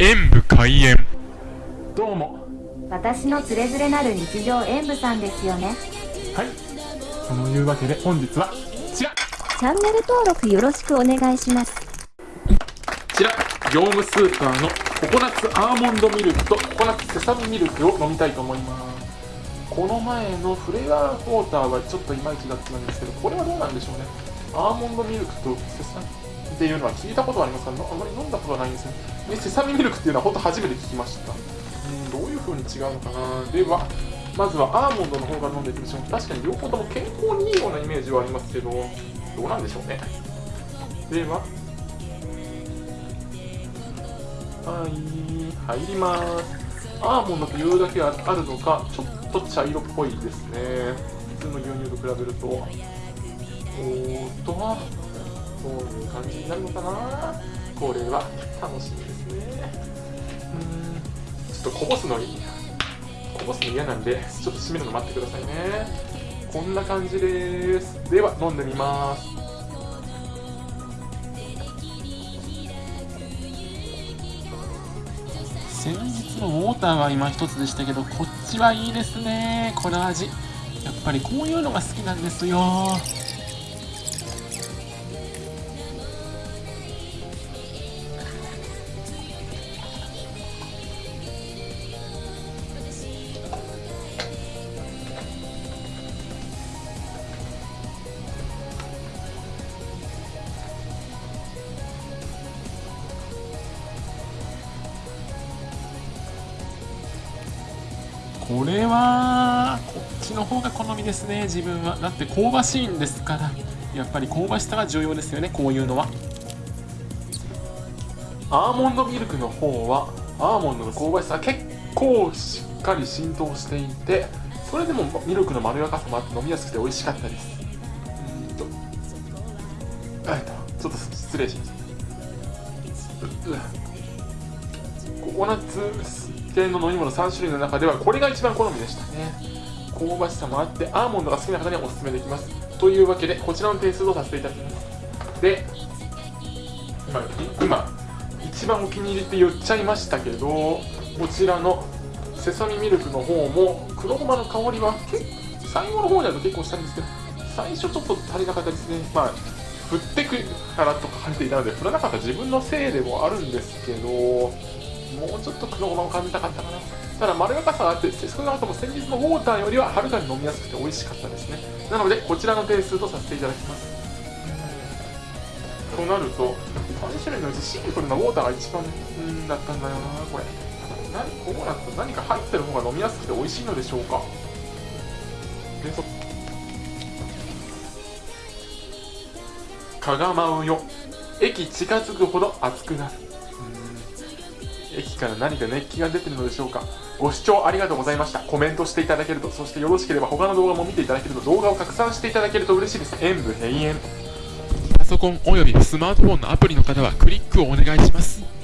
演武開演。どうも。私のつれづれなる日常演舞さんですよね。はい。そのいうわけで本日はこちら。チャンネル登録よろしくお願いします。こちら。業務スーパーのココナッツアーモンドミルクとココナッツセサミミルクを飲みたいと思います。この前のフレアウォーターはちょっといまいちだったんですけどこれはどうなんでしょうね。アーモンドミルクとセサミっていうのは聞いたことはありますがあまり飲んだことはないんですね。でセサミミルクっていうのは本当初めて聞きました。うんどういう風に違うのかな。ではまずはアーモンドの方から飲んでいきましょう。確かに両方とも健康にいいようなイメージはありますけどどうなんでしょうね。でははい入ります。アーモンドというだけあるのかちょっと茶色っぽいですね。普通の牛乳と比べると。おーっとこういう感じになるのかな？これは楽しみですね。うん。ちょっとこぼすのにこぼすの嫌なんでちょっと締めるの待ってくださいね。こんな感じです。では飲んでみます。先日のウォーターは今一つでしたけどこっちはいいですね。この味やっぱりこういうのが好きなんですよ。これはこっちの方が好みですね自分は。だって香ばしいんですからやっぱり香ばしさが重要ですよねこういうのは。アーモンドミルクの方はアーモンドの香ばしさ結構しっかり浸透していてそれでもミルクのまろやかさもあって飲みやすくて美味しかったです。うんとちょっと失礼します。ココナッツ系の飲み物3種類の中ではこれが一番好みでした。ね。香ばしさもあってアーモンドが好きな方にはおすすめできます。というわけでこちらの点数とさせていただきます。で今今一番お気に入りって言っちゃいましたけどこちらのセサミミルクの方も黒ごまの香りは最後の方になると結構したんですけど最初ちょっと足りなかったですね。まあ振ってくからと書かれていたので振らなかった自分のせいでもあるんですけどもうちょっと黒ごまを感じたかったかな。ただまろやかさがあって少なくとも先日のウォーターよりははるかに飲みやすくて美味しかったですね。なのでこちらの点数とさせていただきます。となると3種類のうちシンプルなウォーターが一番うんだったんだよなこれ。何こうなると何か入ってる方が飲みやすくて美味しいのでしょうか。でそかがまうよ。駅近づくほど熱くなる。から何か熱気が出てるのでしょうか。ご視聴ありがとうございました。コメントしていただけると。そしてよろしければ他の動画も見ていただけると動画を拡散していただけると嬉しいです。演武閉園。パソコンおよびスマートフォンのアプリの方はクリックをお願いします。